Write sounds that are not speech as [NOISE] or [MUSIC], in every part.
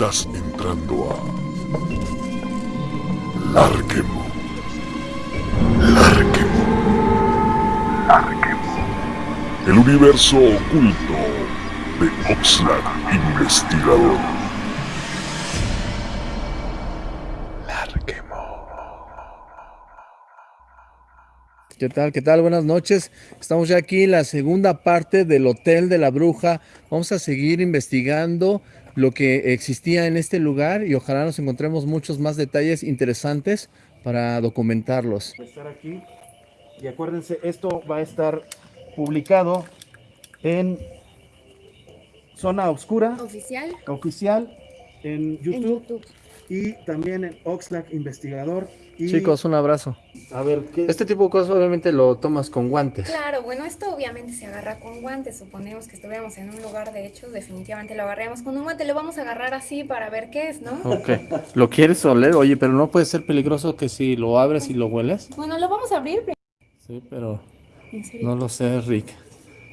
Estás entrando a Larquemo. Larquemo. Larquemo. El universo oculto de Oxlack Investigador. ¿Qué tal? ¿Qué tal? Buenas noches. Estamos ya aquí en la segunda parte del Hotel de la Bruja. Vamos a seguir investigando lo que existía en este lugar y ojalá nos encontremos muchos más detalles interesantes para documentarlos. estar aquí. Y acuérdense, esto va a estar publicado en Zona Oscura Oficial Oficial en YouTube, en YouTube. y también en Oxlack Investigador. Y, Chicos, un abrazo. A ver, ¿qué? Este tipo de cosas obviamente lo tomas con guantes. Claro, bueno, esto obviamente se agarra con guantes. Suponemos que estuviéramos en un lugar de hechos, definitivamente lo agarraríamos con un guante. Lo vamos a agarrar así para ver qué es, ¿no? Ok. ¿Lo quieres oler? Oye, pero no puede ser peligroso que si lo abres y lo hueles. Bueno, lo vamos a abrir. pero- Sí, pero En serio, no lo sé, Rick.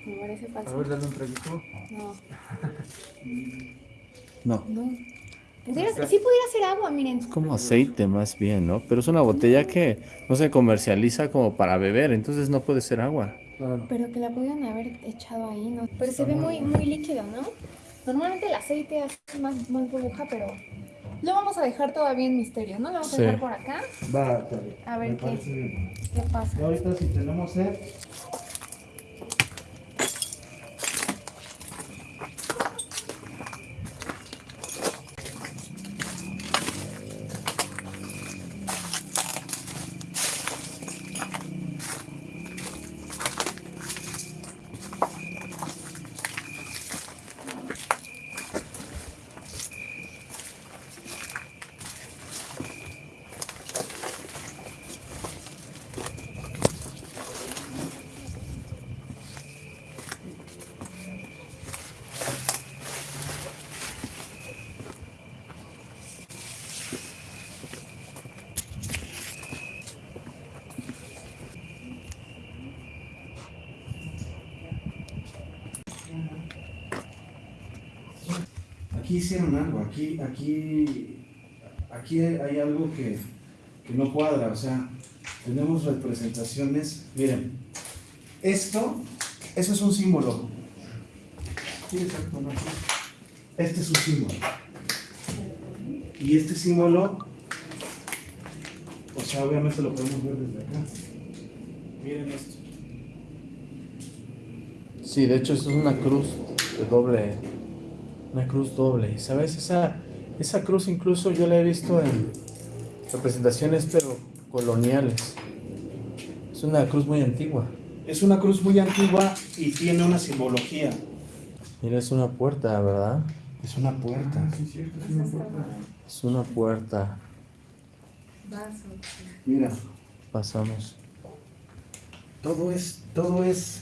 me parece A falso. ver, dale un traguito. No, [LAUGHS] No. no. Pudiera, sí pudiera ser agua, miren. Es como aceite más bien, ¿no? Pero es una botella que no se comercializa como para beber, entonces no puede ser agua. Claro. Pero que la pudieran haber echado ahí, ¿no? Pero se ve muy, muy líquido, ¿no? Normalmente el aceite hace más, más burbuja, pero lo vamos a dejar todavía en misterio, ¿no? Lo vamos a Sí. dejar por acá. Va. A ver qué. ¿Qué pasa? Y ahorita si tenemos sed, hicieron algo, aquí, aquí, aquí hay algo que, que no cuadra, o sea, tenemos representaciones, miren, esto, eso es un símbolo. Este es un símbolo. Y este símbolo, o sea, obviamente lo podemos ver desde acá. Miren esto. Sí, de hecho, esto es una cruz de doble. Una cruz doble. ¿Sabes? Esa, esa cruz incluso yo la he visto en representaciones, pero coloniales. Es una cruz muy antigua. Es una cruz muy antigua y tiene una simbología. Mira, es una puerta, ¿verdad? Es una puerta. Sí, cierto, es una puerta. Es una puerta. Mira, Pasamos. todo es, todo es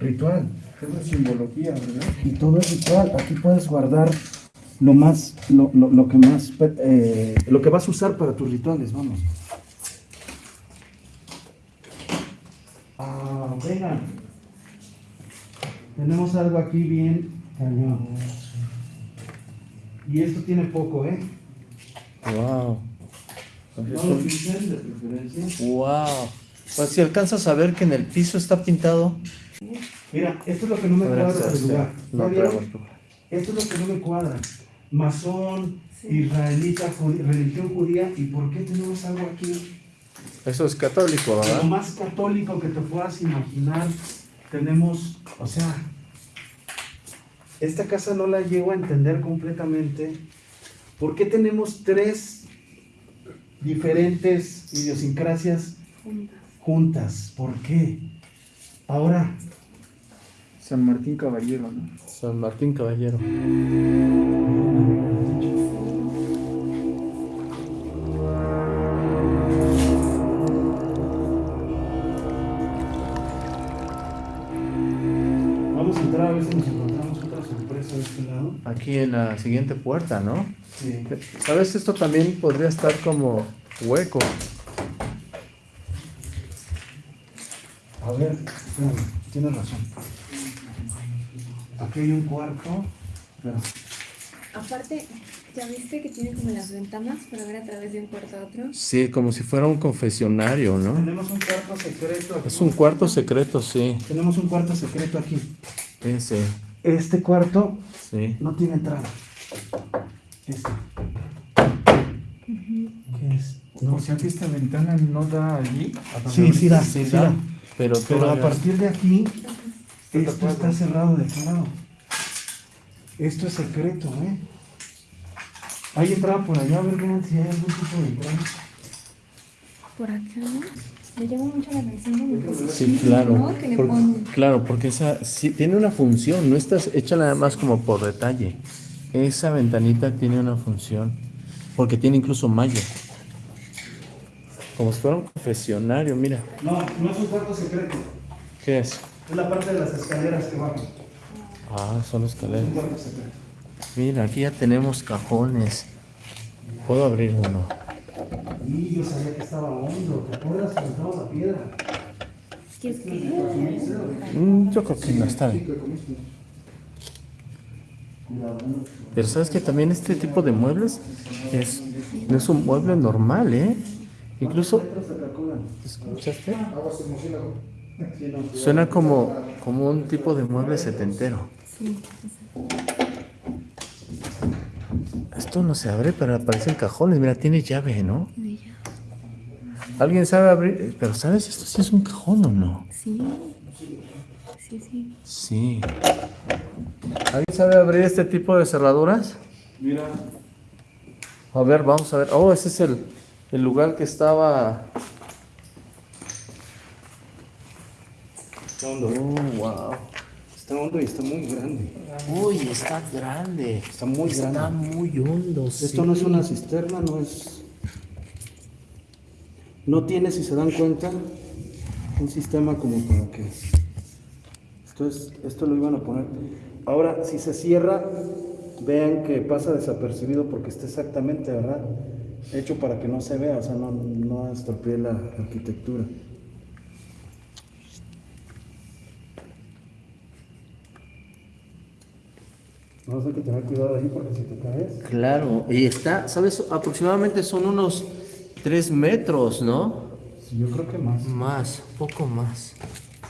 ritual, todo es simbología, ¿verdad? Y todo es ritual. Aquí puedes guardar lo más, lo, lo, lo que más, eh, lo que vas a usar para tus rituales, vamos. Ah, vengan. Tenemos algo aquí bien cañón. Y esto tiene poco, ¿eh? Wow. No lo pinten de preferencia. Wow. Pues si alcanzas a ver que en el piso está pintado. Mira, esto es lo que no me cuadra del lugar. Esto es lo que no me cuadra. Masón, israelita, judí- religión judía, ¿y por qué tenemos algo aquí? Eso es católico, Lo ¿verdad? más católico que te puedas imaginar, tenemos, o sea, esta casa no la llego a entender completamente. ¿Por qué tenemos tres diferentes idiosincrasias juntas? ¿Por qué? Ahora, San Martín Caballero, ¿no? San Martín Caballero. vamos a entrar a ver si nos encontramos otra sorpresa de este lado. Aquí en la siguiente puerta, ¿no? Sí. ¿Sabes? Esto también podría estar como hueco. A ver, tienes razón. Aquí hay un cuarto. Aparte, ¿Ya viste que tiene como las ventanas para ver a través de un cuarto a otro? Sí, como si fuera un confesionario, ¿no? Tenemos un cuarto secreto aquí. Es un cuarto secreto, sí. Tenemos un cuarto secreto aquí. Ese, Este cuarto sí. no tiene entrada. Este. ¿Qué es? O sea que esta ventana no da allí. Sí, sí da, Sí, sí da, da. Pero, Pero a partir de aquí, esto tapado. está cerrado de aquel lado. Esto es secreto, ¿eh? Hay entrada por allá, a ver vean si hay algún tipo de entrada. Por acá, ¿no? Me llama mucho la atención Sí, claro. claro, porque esa sí, tiene una función, no está hecha nada más como por detalle. Esa ventanita tiene una función, porque tiene incluso malla. Como si fuera un confesionario, mira. No, no es un cuarto secreto. ¿Qué es? Es la parte de las escaleras que bajan. Ah, son Es escaleras. Mira, aquí ya tenemos cajones. Puedo abrir uno. Y yo sabía que estaba hondo. ¿Te acuerdas cuando entramos a piedra? ¿Quieres que Mm, yo creo que no está bien. Pero sabes que también este tipo de muebles es, no es un mueble normal, ¿eh? Incluso, ¿escuchaste? Suena como, como un tipo de mueble setentero. Sí, Esto no se abre, pero aparecen cajones. Mira, tiene llave, ¿no? de ella. ¿Alguien sabe abrir? Pero ¿sabes? Esto sí es un cajón o no? Sí. Sí, sí. Sí. ¿Alguien sabe abrir este tipo de cerraduras? Mira, A ver, vamos a ver. Oh, ese es el, el lugar que estaba. Está hondo. Oh, wow. Está hondo y está muy grande. Uy, está grande. Está muy Está grande. muy hondo. Esto sí. no es una cisterna, no es. No tiene, si se dan cuenta, un sistema como para que. Esto, es- esto lo iban a poner. Ahora, si se cierra, vean que pasa desapercibido porque está exactamente, ¿verdad? Hecho para que no se vea, o sea, no, no estropee la arquitectura. Vamos a tener que tener cuidado ahí porque si te caes. Claro, y está, ¿sabes? Aproximadamente son unos 3 metros, ¿no? Sí, yo creo que más. Más, poco más.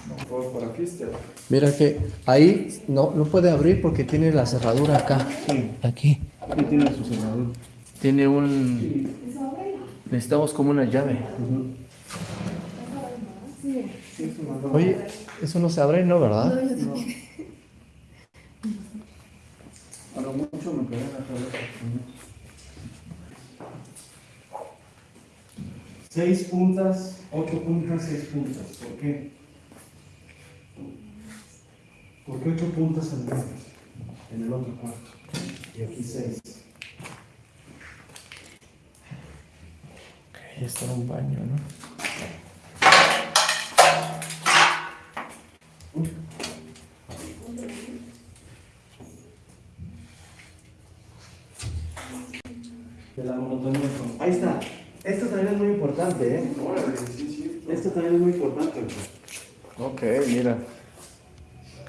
No, por, por aquí está. Mira que ahí no, no puede abrir porque tiene la cerradura acá. Sí. Aquí. Aquí tiene su cerradura. Tiene un. Necesitamos como una llave. Oye, eso no se abre, ¿no? ¿Verdad? A lo mucho me pegué en la cabeza. Seis puntas, ocho puntas, seis puntas. ¿Por qué? ¿Por qué ocho puntas en el, en el otro cuarto? Y aquí seis. Ahí está un baño, ¿no? Importante, ¿eh? Esto también es muy importante. Ok, mira.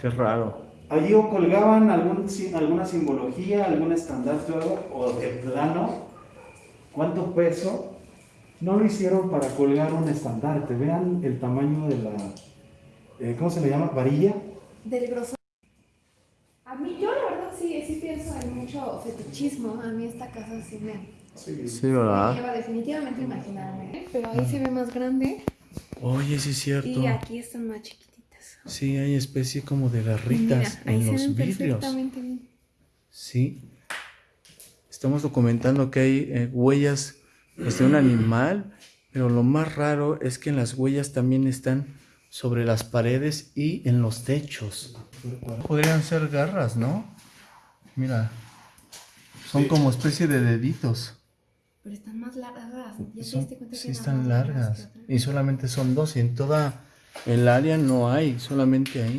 Qué raro. Allí o colgaban algún, alguna simbología, algún estandarte o de plano, cuánto peso. No lo hicieron para colgar un estandarte. Vean el tamaño de la, eh, ¿cómo se le llama? Varilla. Del grosor. A mí, yo la verdad sí, sí pienso en mucho fetichismo. A mí esta casa sí me, Sí, ¿verdad? lleva definitivamente imaginarme. Pero ahí se ve más grande Oye, sí es cierto. y aquí están más chiquititas. Sí, hay especie como de garritas en los vidrios. bien. Sí. Estamos documentando que hay eh, huellas pues, de un animal, pero lo más raro es que en las huellas también están sobre las paredes y en los techos. Podrían ser garras, ¿no? Mira, son como especie de deditos. Pero están más largas. ¿Ya te Son- diste cuenta que sí están largas largas. que otras? Y solamente son dos. Y en toda el área no hay, solamente ahí.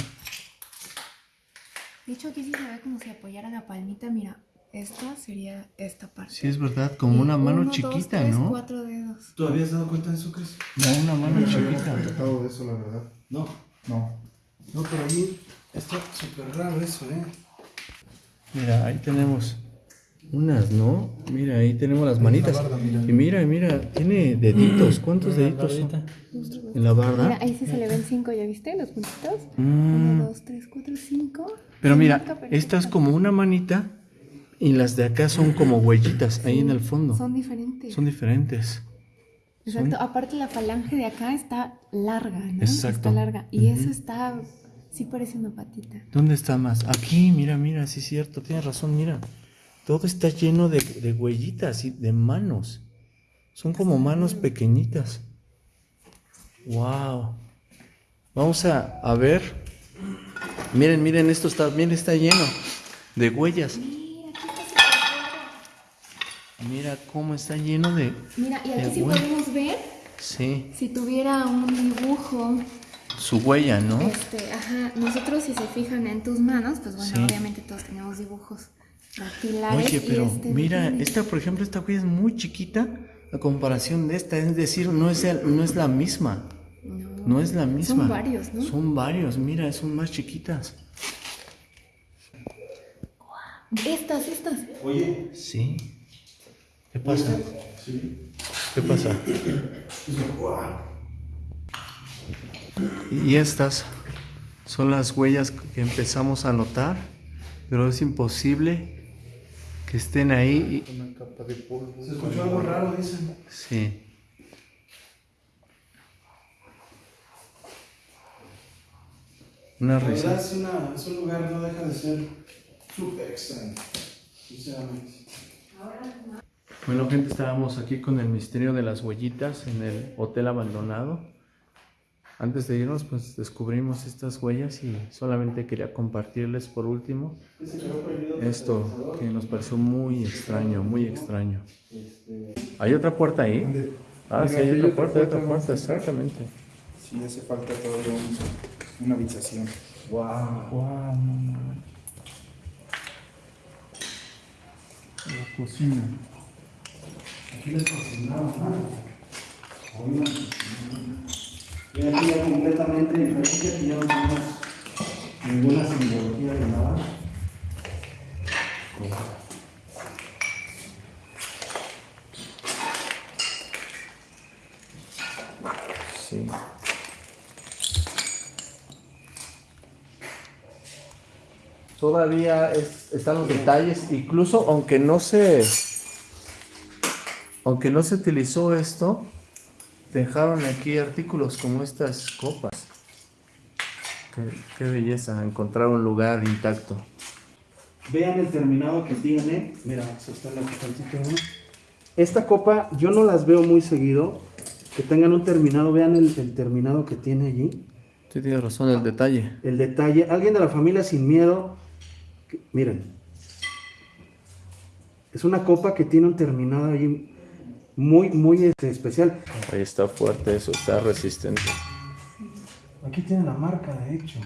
De hecho, aquí sí se ve como si apoyara la palmita. Mira, esta sería esta parte. Sí, es verdad, como Y una mano uno, dos, chiquita, tres, ¿no? cuatro dedos. ¿Tú habías dado cuenta de eso, Cris? No, una mano chiquita. tratado de eso, la verdad. No. No. No, pero allí está súper raro eso, ¿eh? Mira, ahí tenemos Unas, ¿no? Mira, ahí tenemos las manitas. Y mira, mira, tiene deditos. ¿Cuántos deditos son? En la Mira, barda. ahí sí se le ven cinco, ¿ya viste? Los puntitos. Mm. Uno, dos, tres, cuatro, cinco. Pero mira, esta es como una manita y las de acá son como huellitas ahí en el fondo. Son diferentes. Son diferentes. Exacto. Aparte la falange de acá está larga, ¿no? Exacto. Está larga. Y eso está, sí parece una patita. ¿Dónde está más? Aquí, mira, mira, sí es cierto, tienes razón, mira. Todo está lleno de, de huellitas y de manos. Son como manos pequeñitas. Wow. Vamos a, a ver. Miren, miren, esto está, miren, está lleno de huellas. Mira cómo está lleno de. Mira, y aquí sí podemos ver Sí, si tuviera un dibujo. su huella, ¿no? Este, ajá, nosotros si se fijan en tus manos, pues bueno, Sí. obviamente todos tenemos dibujos Oye, pero este mira, tiene. esta, por ejemplo, esta huella es muy chiquita a comparación de esta, es decir, no es, el- no es la misma. No, No es la misma. Son varios, ¿no? Son varios, mira, son más chiquitas. Estas, estas. Oye, Sí. ¿Qué pasa? ¿Qué pasa? Y estas son las huellas que empezamos a notar, pero es imposible que estén ahí. y- Una capa de polvo. se escuchó algo raro, dicen. Sí. Una La verdad risa. es, una, es un lugar, no deja de ser súper extraño, sinceramente. Bueno, gente, estábamos aquí con el misterio de las huellitas en el hotel abandonado. Antes de irnos, pues descubrimos estas huellas y solamente quería compartirles por último esto que nos pareció muy extraño, muy extraño. ¿Hay otra puerta ahí? Ah, sí, hay otra puerta, hay otra puerta, exactamente. Sí, hace falta todavía un- una habitación. Wow. Wow, no, no. La cocina. Aquí les cocinaba, Y aquí ya completamente diferente, aquí ya no tenemos ninguna simbología de nada. Sí. Todavía es- están los detalles, incluso aunque no se, aunque no se utilizó esto, dejaron aquí artículos como estas copas. Qué, qué belleza encontrar un lugar intacto. Vean el terminado que tiene. Mira, se está la uno. Esta copa yo no las veo muy seguido. Que tengan un terminado, vean el, el terminado que tiene allí. Sí, tienes razón, el detalle. El detalle. Alguien de la familia sin miedo. que- miren. Es una copa que tiene un terminado allí muy, muy este, especial. Ahí está fuerte eso, está resistente. Aquí tiene la marca, de hecho.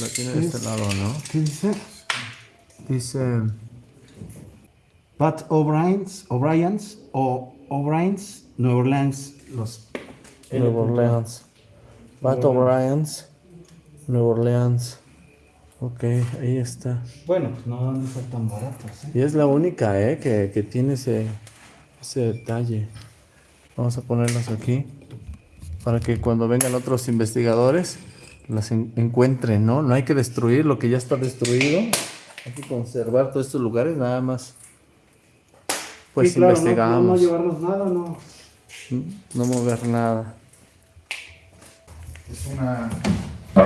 La tiene de este lado, ¿no? ¿Qué dice? Dice... Pat O'Brien's, O'Brien's o O'Brien's, Nueva Orleans, los Nueva Orleans. Pat O'Brien's. Nueva Orleans. Ok, ahí está. Bueno, pues no de ser tan baratos, ¿eh? Y es la única, ¿eh? Que, que tiene ese, ese detalle. Vamos a ponerlas aquí. Para que cuando vengan otros investigadores las en- encuentren, ¿no? No hay que destruir lo que ya está destruido. Hay que conservar todos estos lugares, nada más. Pues Sí, claro, no- investigamos. No, no llevarnos nada, no. no mover nada. Es una,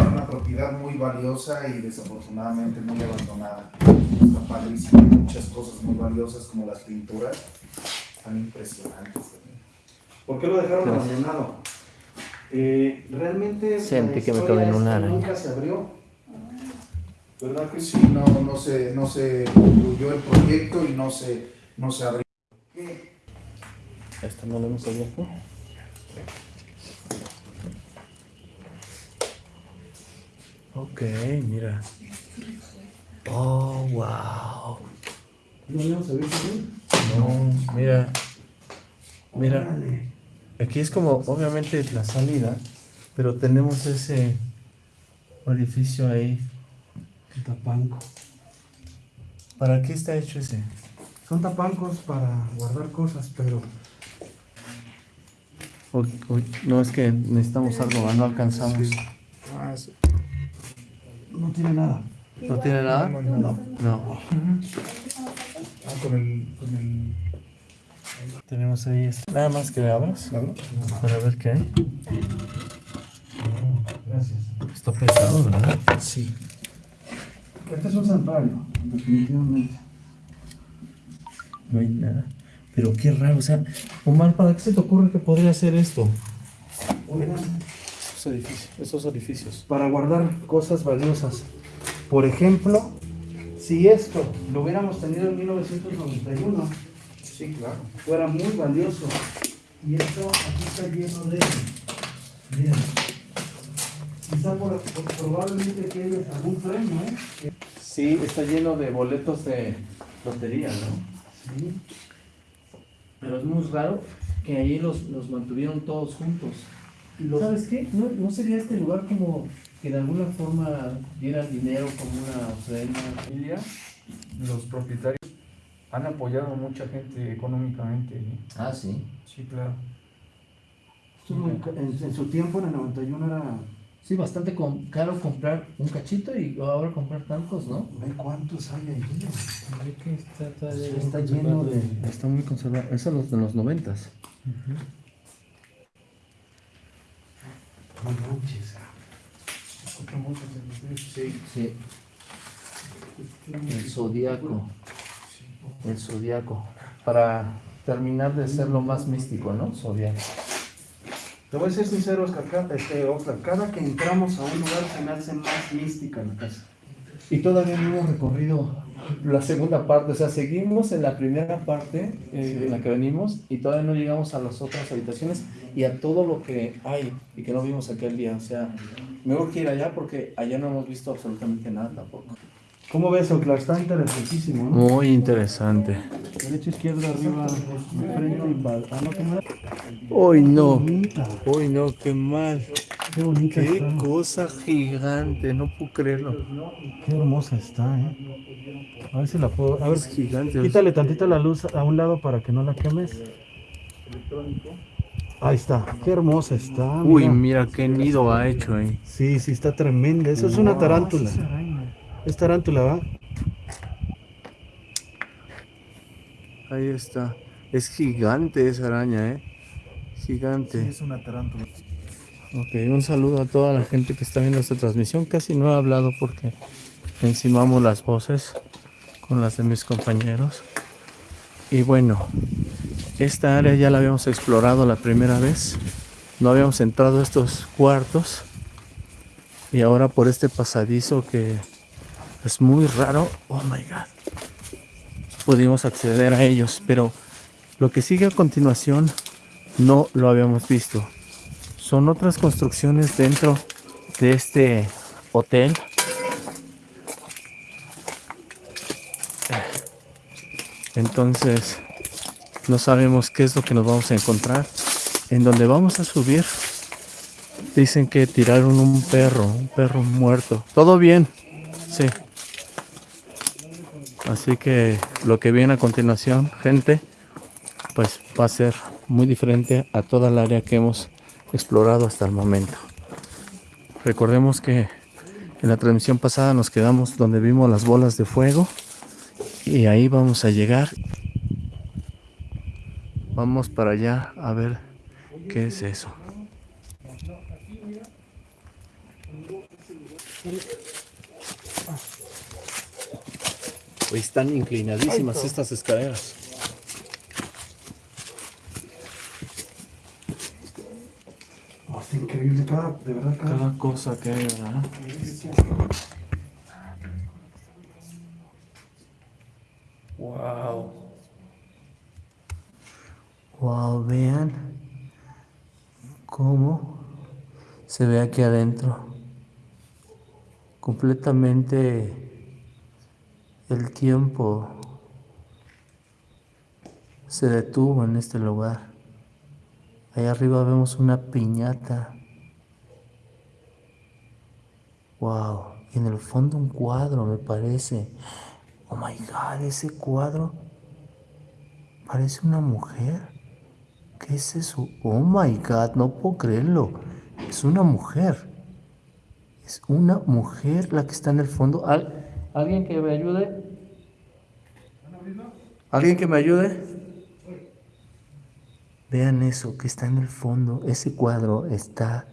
una propiedad muy valiosa y desafortunadamente muy abandonada. Está padrísimo. Hay muchas cosas muy valiosas como las pinturas. Están impresionantes también. ¿Por qué lo dejaron Gracias. abandonado? Eh, realmente Sentí que me quedé en una nunca se abrió. ¿Verdad que sí? No, no se, no se concluyó el proyecto y no se, no se abrió. Esta no la hemos abierto. Ok, mira. Oh, wow. ¿No mira. Mira. Aquí es como, obviamente, la salida, pero tenemos ese orificio ahí. Tapanco. ¿Para qué está hecho ese? Son tapancos para guardar cosas, pero Uy, uy, no, es que necesitamos algo, no alcanzamos. ah, es- no tiene nada. ¿No tiene nada? No. No. Ah, con el, con el Tenemos ahí esto. Nada más que le abras para ver qué hay. Gracias. Está pesado, ¿verdad? Sí. Este es un santuario, definitivamente. No hay nada. Pero qué raro, o sea, Omar, ¿para qué se te ocurre que podría ser esto? Oigan, Esos edificios. Esos edificios. para guardar cosas valiosas. Por ejemplo, si esto lo hubiéramos tenido en 1991, Sí, claro. fuera muy valioso. Y esto aquí está lleno de. Miren. Quizá por, por- probablemente que hay algún premio, ¿eh? Sí, está lleno de boletos de lotería, ¿no? Sí. Pero es muy raro que ahí los, los mantuvieron todos juntos. ¿Sabes qué? ¿No, ¿No sería este lugar como que de alguna forma dieran dinero como una ofrenda? familia, los propietarios han apoyado a mucha gente económicamente. Ah, sí. Sí, claro. Ca- en, en su tiempo, en el 91, era. Sí, bastante com- caro comprar un cachito y ahora comprar tantos, ¿no? Ve cuántos hay ahí. Está, Está lleno de. Está muy conservado. Eso es los de los noventas. No manches. Sí. Sí. El zodiaco. El zodiaco. Para terminar de ser lo más místico, ¿no? Zodiaco. Te voy a ser sincero, Oscar, cada, este, Oscar, cada que entramos a un lugar se me hace más mística la casa. Y todavía no hemos recorrido la segunda parte, o sea, seguimos en la primera parte eh, en la que venimos y todavía no llegamos a las otras habitaciones y a todo lo que hay y que no vimos aquel día. O sea, me urge ir allá porque allá no hemos visto absolutamente nada tampoco. ¿Cómo ves, Oscar? Está interesantísimo, ¿no? Muy interesante. Derecha, izquierda, arriba, frente y va- Ah, no, qué mal. Hoy no, Bonita. hoy no, qué mal. Qué bonita Qué está. cosa gigante, no puedo creerlo. Qué hermosa está, ¿eh? A ver si la puedo. A ver, Es gigante. quítale tantita la luz a un lado para que no la quemes. Ahí está. Qué hermosa está. Uy, mira. mira qué nido ha hecho ahí. Sí, sí, está tremenda. Eso es una tarántula. Es tarántula, ¿va? Ahí está. Es gigante esa araña, ¿eh? Gigante. es una tarántula. Ok, un saludo a toda la gente que está viendo esta transmisión. Casi no he hablado porque encimamos las voces con las de mis compañeros. Y bueno, esta área ya la habíamos explorado la primera vez. No habíamos entrado a estos cuartos. Y ahora por este pasadizo que es muy raro. Oh my god. Pudimos acceder a ellos. Pero lo que sigue a continuación no lo habíamos visto son otras construcciones dentro de este hotel. Entonces, no sabemos qué es lo que nos vamos a encontrar. En donde vamos a subir, dicen que tiraron un perro, un perro muerto. ¿Todo bien? Sí. Así que lo que viene a continuación, gente, pues va a ser muy diferente a toda el área que hemos explorado hasta el momento. Recordemos que en la transmisión pasada nos quedamos donde vimos las bolas de fuego y ahí vamos a llegar. Vamos para allá a ver qué es eso. Hoy están inclinadísimas estas escaleras. Oh, está increíble. Cada, de verdad, cada. Cada cosa que hay, ¿verdad? Wow. Wow, vean cómo se ve aquí adentro. Completamente el tiempo se detuvo en este lugar. Ahí arriba vemos una piñata. Wow. Y en el fondo un cuadro, me parece. Oh my god, ese cuadro parece una mujer. ¿Qué es eso? Oh my god, no puedo creerlo. Es una mujer. Es una mujer la que está en el fondo. ¿Al- ¿Alguien que me ayude? ¿Alguien que me ayude? Vean eso que está en el fondo. Ese cuadro está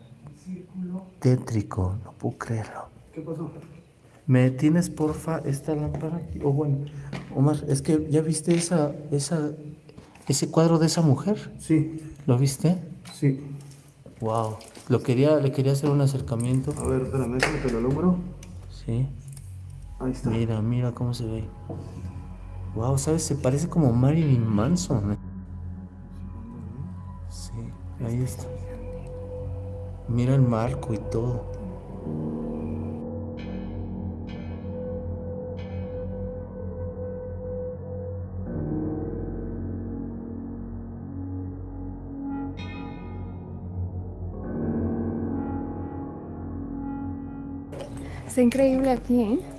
tétrico. No puedo creerlo. ¿Qué pasó? ¿Me tienes porfa esta lámpara? aquí? O bueno, Omar, es que ya viste esa, esa, ese cuadro de esa mujer. Sí, ¿Lo viste? sí. Wow. Lo quería, le quería hacer un acercamiento. A ver, espérame, que lo alumbro. Sí. Ahí está. Mira, mira cómo se ve. Wow, ¿sabes? Se parece como Marilyn Manson. ¿eh? Sí, ahí está. Mira el marco y todo. Está increíble aquí, ¿eh?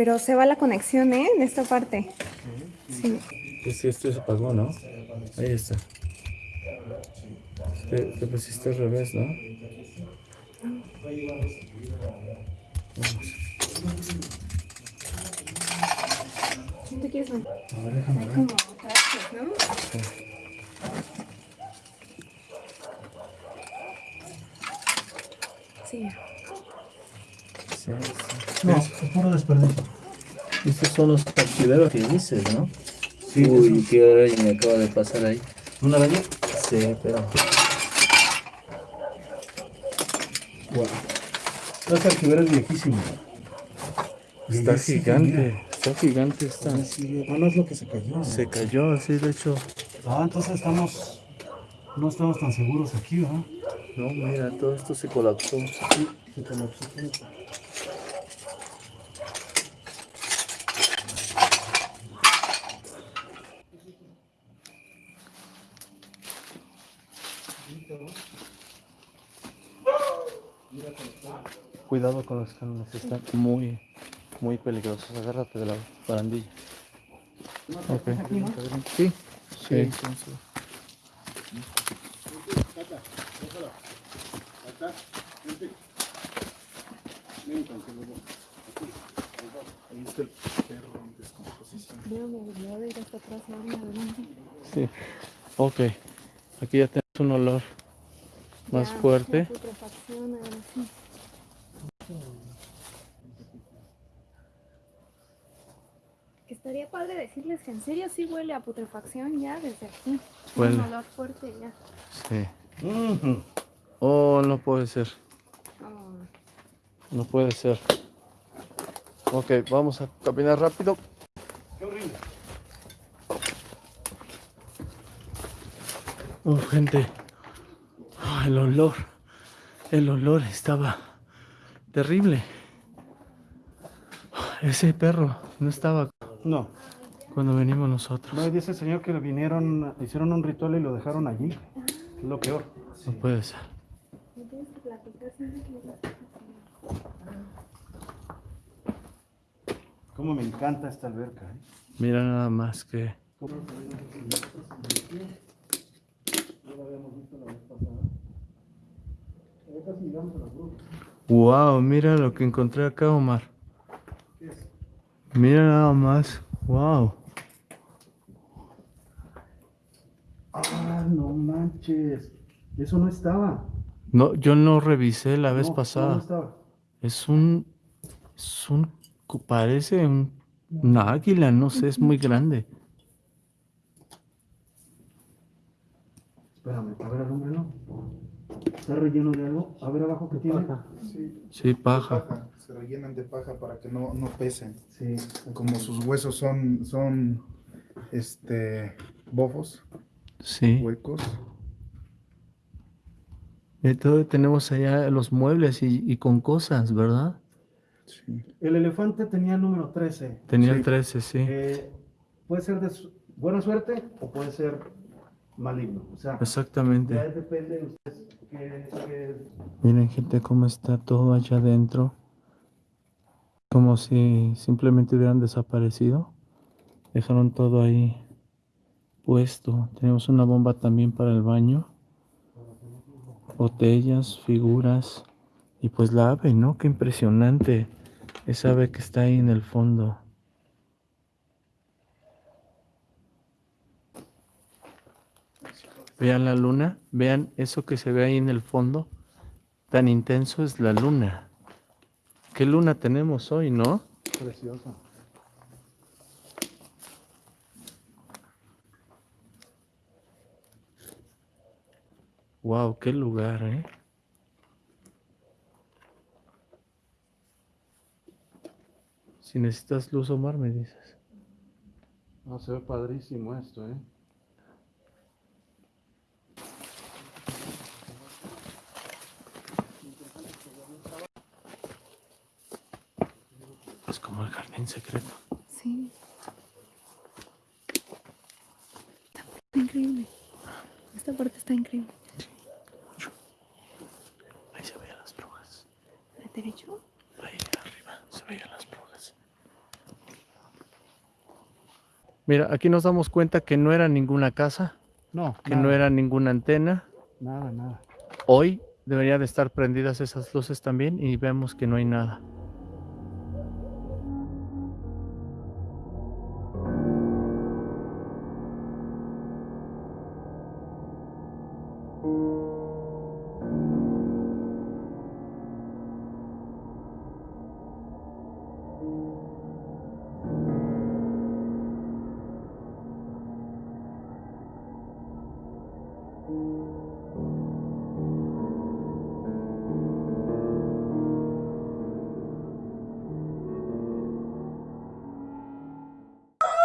Pero se va la conexión, ¿eh? En esta parte. Sí. Es que esto se apagó, ¿no? Ahí está. Te, te pusiste al revés, ¿no? ¿Tú quieres ver? A ver, déjame Hay ver. como ¿no? Sí. Sí, sí. No, es puro desperdicio. Estos son los partideros que dices, ¿no? Sí, Uy, qué araña me acaba de pasar ahí. ¿Una araña? Sí, pero. Wow. Este archivero es viejísimo. Y Está gigante. Está gigante esta. mira. Ahí sigue. Ah, no es lo que se cayó. Se cayó, sí, de hecho. Ah, entonces estamos. No estamos tan seguros aquí, ¿verdad? No, mira, todo esto se colapsó. Se colapsó todo. Cuidado con los cánones, están muy, muy peligrosos. Agárrate de la barandilla. Ok. Sí, sí. Veo mi habilidad de ir hasta atrás y ahora adelante. Sí. Ok. Aquí ya tenemos un olor más Ya, fuerte. la putrefacción, ahora sí. Que estaría padre decirles que en serio sí huele a putrefacción ya desde aquí. Huele. Un olor fuerte ya. Sí. Oh, no puede ser. Oh. No puede ser. Ok, vamos a caminar rápido. Qué horrible. Oh, gente. Ah, el olor. El olor estaba terrible. Ese perro no estaba No. cuando venimos nosotros. No, dice el señor que vinieron, hicieron un ritual y lo dejaron allí. Es lo peor. No puede ser. Me que. Cómo me encanta esta alberca. ¿eh? Mira nada más que. Wow, mira lo que encontré acá, Omar. Mira nada más. Wow. Ah, no manches. Eso no estaba. No, yo no revisé la vez No, no, pasada. No, estaba. Es un, es un, parece un, una águila, no sé, es muy grande. Espérame, a ver, alúmbralo. Está relleno de algo. A ver abajo que tiene. Sí, Sí, paja. paja. Se rellenan de paja para que no, no pesen. Sí. Como sus huesos son, son este, bofos, Sí. huecos. Y todo tenemos allá los muebles y, y con cosas, ¿verdad? Sí. El elefante tenía el número 13. Tenía Sí. el 13, sí. Eh, puede ser de su- buena suerte o puede ser maligno. O sea, Exactamente. ya depende de ustedes qué, qué- Miren gente cómo está todo allá adentro. Como si simplemente hubieran desaparecido. Dejaron todo ahí puesto. Tenemos una bomba también para el baño. Botellas, figuras. Y pues la ave, ¿no? Qué impresionante. Esa ave que está ahí en el fondo. Vean la luna. Vean eso que se ve ahí en el fondo tan intenso es la luna. ¿Qué luna tenemos hoy, no? Preciosa. Wow, qué lugar, ¿eh? Si necesitas luz, Omar, me dices. No, se ve padrísimo esto, ¿eh? Es jardín secreto. Sí. Está increíble. Esta parte está increíble. Ahí se veían las brujas. ¿De derecho? Ahí arriba se veían las brujas. Mira, aquí nos damos cuenta que no era ninguna casa, No, que no era ninguna antena. Nada, nada. Hoy deberían de estar prendidas esas luces también y vemos que no hay nada.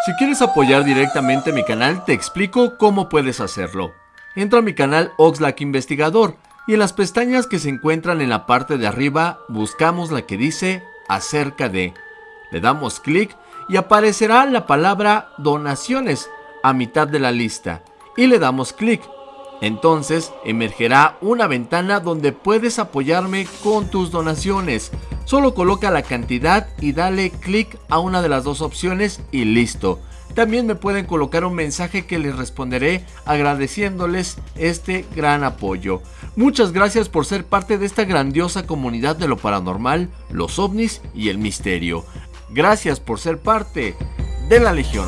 Si quieres apoyar directamente mi canal, te explico cómo puedes hacerlo. Entra a mi canal Oxlack Investigador y en las pestañas que se encuentran en la parte de arriba buscamos la que dice acerca de. Le damos clic y aparecerá la palabra donaciones a mitad de la lista y le damos clic. Entonces emergerá una ventana donde puedes apoyarme con tus donaciones. Solo coloca la cantidad y dale clic a una de las dos opciones y listo. También me pueden colocar un mensaje que les responderé agradeciéndoles este gran apoyo. Muchas gracias por ser parte de esta grandiosa comunidad de lo paranormal, los ovnis y el misterio. Gracias por ser parte de la Legión.